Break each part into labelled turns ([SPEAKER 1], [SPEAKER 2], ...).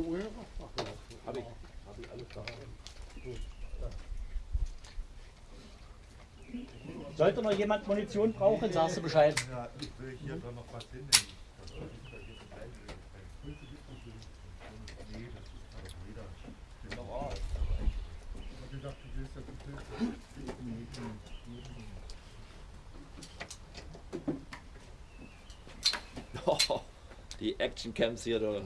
[SPEAKER 1] Aufstellung her? Ach, ja.
[SPEAKER 2] Hab ich, hab ich alles da.
[SPEAKER 3] Sollte noch jemand Munition brauchen, sagst du Bescheid.
[SPEAKER 4] Ja, ich will hier dann noch was hinnehmen. Das soll ich da jetzt einlegen. Nee, das ist halt jeder. Den noch auch.
[SPEAKER 1] Ich hab gedacht, du gehst jetzt ins
[SPEAKER 2] Oh, die Action-Camps hier, du.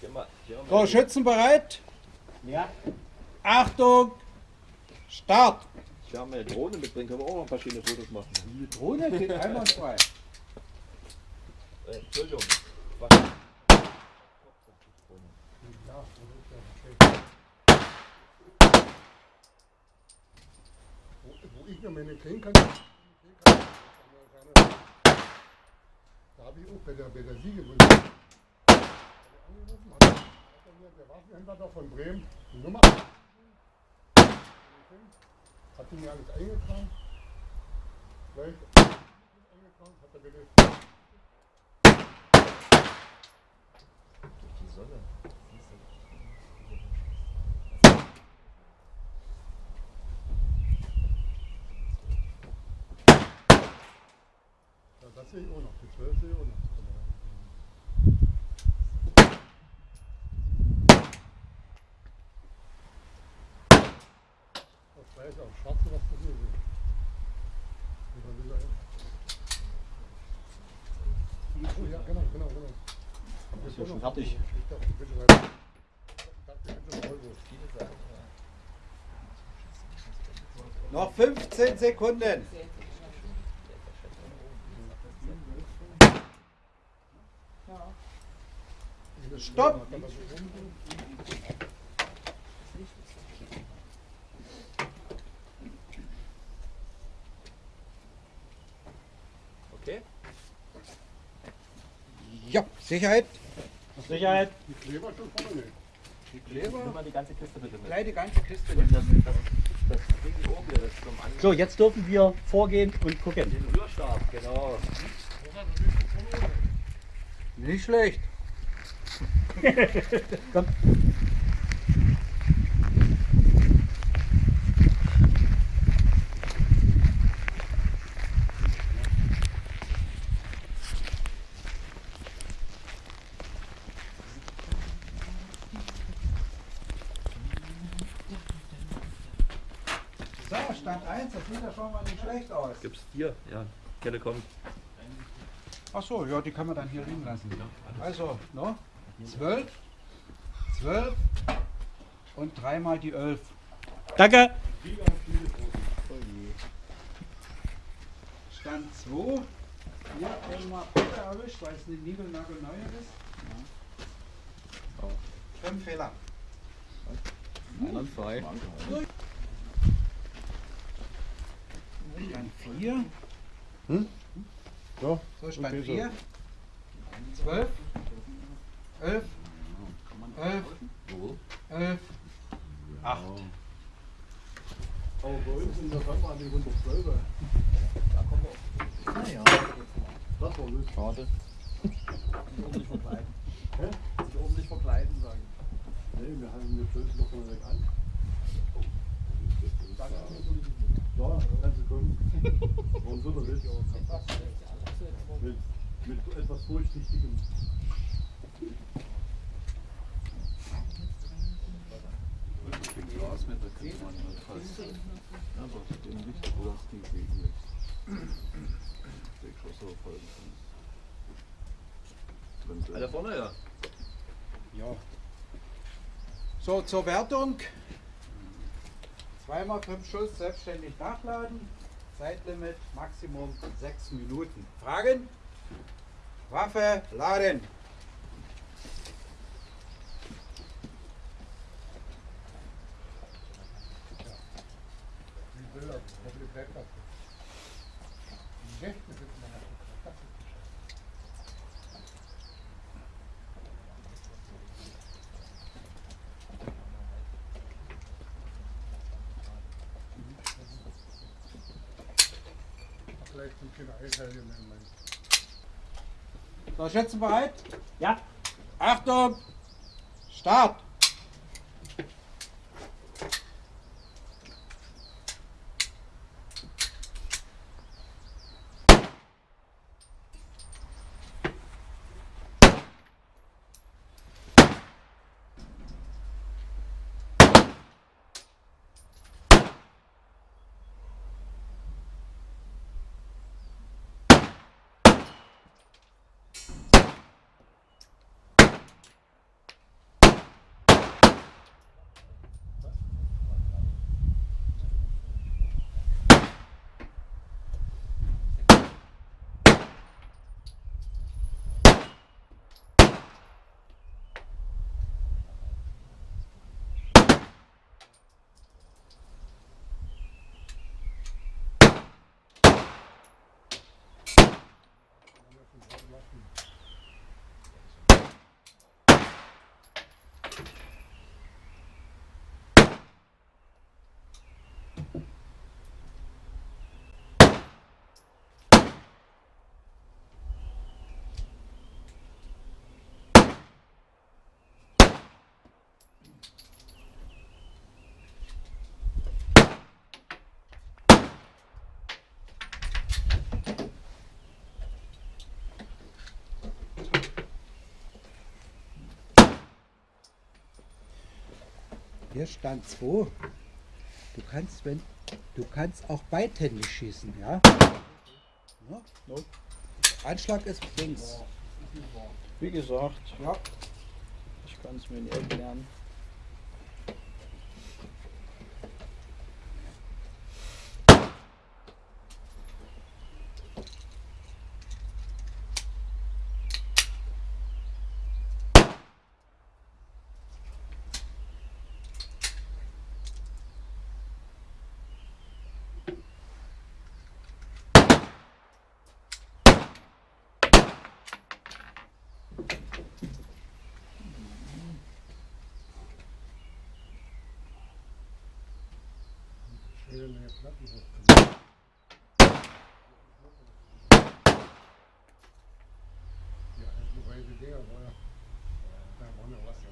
[SPEAKER 2] Geh mal, geh mal
[SPEAKER 5] So, Schützen bereit?
[SPEAKER 3] Ja.
[SPEAKER 5] Achtung! Start!
[SPEAKER 2] Ich habe eine Drohne mitbringen, können wir auch noch ein paar schöne Fotos machen.
[SPEAKER 5] Die Drohne geht einwandfrei.
[SPEAKER 2] Äh, Entschuldigung.
[SPEAKER 1] Wo, wo ich noch meine kriegen kann, da habe ich auch bei der, bei der Siege mir, der Waffenhändler da von Bremen die Nummer hat die mir alles eingetragen. Gleich eingetragen, hat er bitte
[SPEAKER 2] Die Sonne.
[SPEAKER 1] Ja, das sehe ich auch noch. Die 12 sehe ich auch noch. Das weiß auch schwarze, was das hier ist. So, ja, genau, genau, genau.
[SPEAKER 3] Ist ja schon fertig.
[SPEAKER 1] Ich dachte, bitte weiter.
[SPEAKER 5] Noch 15 Sekunden. Stopp! Sicherheit.
[SPEAKER 3] Sicherheit.
[SPEAKER 1] Die Kleber schon vorne nicht.
[SPEAKER 5] Die Kleber.
[SPEAKER 2] Nimm mal die ganze Kiste bitte mit.
[SPEAKER 5] Gleich die ganze Kiste.
[SPEAKER 2] Und das, das, das Ding hier oben hier, das zum An
[SPEAKER 3] So, jetzt dürfen wir vorgehen und gucken.
[SPEAKER 2] Den Rührstab, genau.
[SPEAKER 5] Nicht schlecht.
[SPEAKER 3] Komm.
[SPEAKER 5] So, Stand 1, das sieht ja schon mal nicht schlecht aus.
[SPEAKER 2] Gibt's hier? Ja, Kelle kommt.
[SPEAKER 5] Ach so, ja, die kann man dann hier liegen lassen. Also, no? 12, 12 und dreimal die 11.
[SPEAKER 3] Danke.
[SPEAKER 5] Stand 2. Hier einmal Pfeffer erwischt, weil es eine niegelnagelneue ist. Fünf Fehler.
[SPEAKER 2] Einwandfrei.
[SPEAKER 5] Stand 4.
[SPEAKER 1] So,
[SPEAKER 5] So, Stand
[SPEAKER 1] Okay, so.
[SPEAKER 5] 4. 12. 11. 11. 11. 8.
[SPEAKER 1] aber bei uns sind das einfach an die 112.
[SPEAKER 2] Naja.
[SPEAKER 1] Das war lustig.
[SPEAKER 2] Schade.
[SPEAKER 4] Ordentlich verkleiden.
[SPEAKER 1] Hä?
[SPEAKER 4] Sich ordentlich verkleiden, sagen.
[SPEAKER 1] Nee, wir haben wir 12 noch von weg an. Ja, kannst du kommen. Warum soll er nicht? Mit, mit etwas Durchsichtigem.
[SPEAKER 4] Glasmeter kriegt man halt fast. Aber dem Licht, wo das Ding gegen ist. Der Geschosse folgen kann.
[SPEAKER 2] Alle vorne, ja.
[SPEAKER 5] Ja. So, zur Wertung. Zweimal fünf Schuss selbstständig nachladen. Zeitlimit Maximum sechs Minuten. Fragen? Waffe laden.
[SPEAKER 1] Die Bilder, hoffentlich bleibt das. Die rechten Kreishelge nehmen.
[SPEAKER 5] So, Schätze bereit?
[SPEAKER 3] Ja.
[SPEAKER 5] Achtung! Start! Hier stand 2. Du kannst, wenn du kannst auch beidhändig schießen, ja? ja?
[SPEAKER 3] No.
[SPEAKER 5] Anschlag ist links.
[SPEAKER 3] Wie gesagt,
[SPEAKER 5] Ja.
[SPEAKER 3] ich kann es mir nicht erklären.
[SPEAKER 5] Yeah, the way to deal, well, that one that was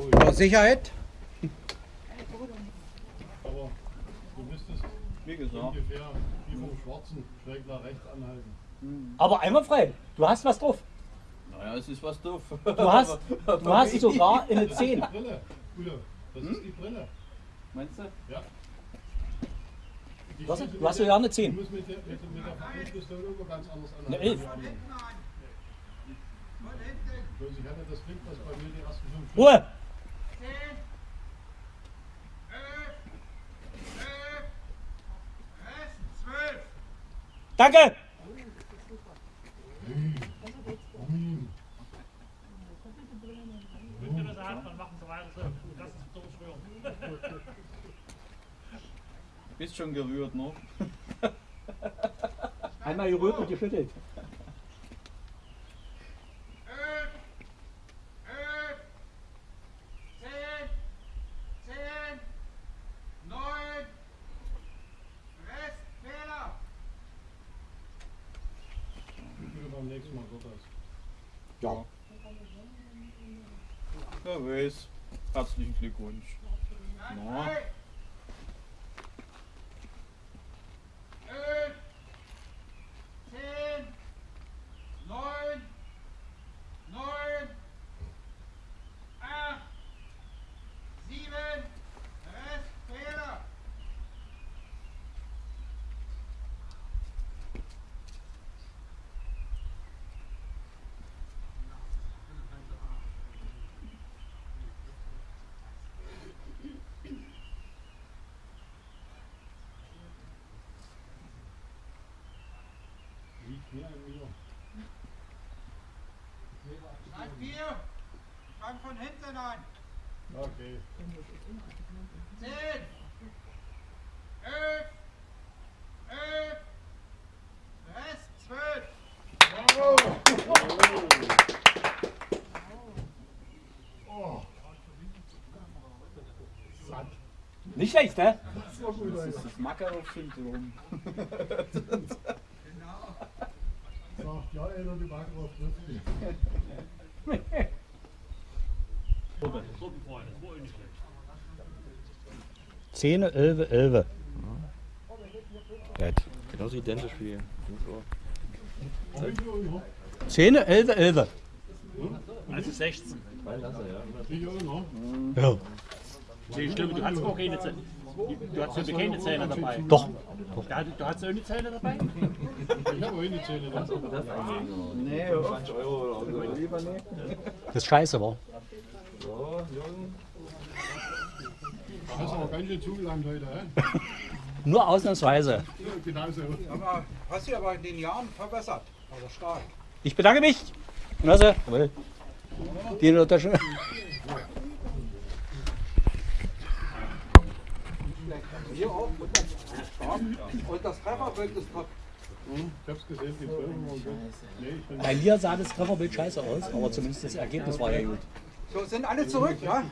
[SPEAKER 5] So, Sicherheit.
[SPEAKER 1] Aber du müsstest
[SPEAKER 2] Wie gesagt.
[SPEAKER 1] ungefähr wie vom Schwarzen schräg nach rechts anhalten.
[SPEAKER 3] Aber einmal frei. Du hast was drauf.
[SPEAKER 2] Naja, es ist was doof.
[SPEAKER 3] Du hast, du hast sogar eine
[SPEAKER 1] Das
[SPEAKER 3] 10.
[SPEAKER 1] ist die Brille. Das ist die Brille.
[SPEAKER 2] Meinst du?
[SPEAKER 1] Ja. Die
[SPEAKER 3] Was? Du hast
[SPEAKER 1] mit
[SPEAKER 3] sogar eine
[SPEAKER 1] der-
[SPEAKER 3] 10.
[SPEAKER 1] Du musst mit der, mit, der- mit der immer ganz anders anhalten.
[SPEAKER 3] Eine 11.
[SPEAKER 1] als die anderen. Bloß ich hatte das Glück, dass bei mir die ersten fünf
[SPEAKER 3] Ruhe! Danke!
[SPEAKER 2] Bist schon gerührt, ne?
[SPEAKER 3] Einmal gerührt und geschüttelt.
[SPEAKER 1] Nächsten Mal wird das?
[SPEAKER 5] Ja.
[SPEAKER 2] Wer weiß. Herzlichen Glückwunsch. Na,
[SPEAKER 1] Mehr ein Bier. Ein
[SPEAKER 5] Bier! Fang von hinten an!
[SPEAKER 1] Okay.
[SPEAKER 5] Zehn! Elf! Elf! Rest zwölf! Bravo!
[SPEAKER 1] Oh. oh. Satt.
[SPEAKER 3] Nicht schlecht, ne?
[SPEAKER 1] hä? Das ist
[SPEAKER 2] das Makarov-Syndrom.
[SPEAKER 1] Sagt, ja, Alter, die Backen auf Schrift.
[SPEAKER 3] Zehn, elf, elf. Gut.
[SPEAKER 4] Genauso identisch wie
[SPEAKER 3] Zehn, elf, elf.
[SPEAKER 6] Also 16.
[SPEAKER 4] Drei Lasse, ja.
[SPEAKER 3] Ja.
[SPEAKER 6] Stimmt, du hast auch keine Zähne. Du hast ja keine Zähne dabei.
[SPEAKER 3] Doch.
[SPEAKER 6] Ja, du, du hast auch eine Zähne dabei?
[SPEAKER 1] Ich habe auch eine Zähne da.
[SPEAKER 2] Nee,
[SPEAKER 4] 20 Euro oder so.
[SPEAKER 2] lieber nicht.
[SPEAKER 3] Das ist scheiße, war.
[SPEAKER 4] So, Jürgen.
[SPEAKER 1] Hast aber ganz schön zugelangt heute, hä?
[SPEAKER 3] Nur ausnahmsweise.
[SPEAKER 1] Genau so.
[SPEAKER 5] Aber hast du aber in den Jahren verbessert. Also stark.
[SPEAKER 3] Ich bedanke mich. Genosse, jawohl. Die in Tasche.
[SPEAKER 5] Hier auch. Und das, stark. Und das Trefferbild ist top.
[SPEAKER 1] Ich hab's gesehen, die bin
[SPEAKER 3] Bei mir sah das Trefferbild scheiße aus, aber zumindest das Ergebnis war ja gut.
[SPEAKER 5] So, sind alle zurück, ja?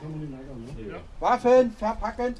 [SPEAKER 5] Waffen verpacken.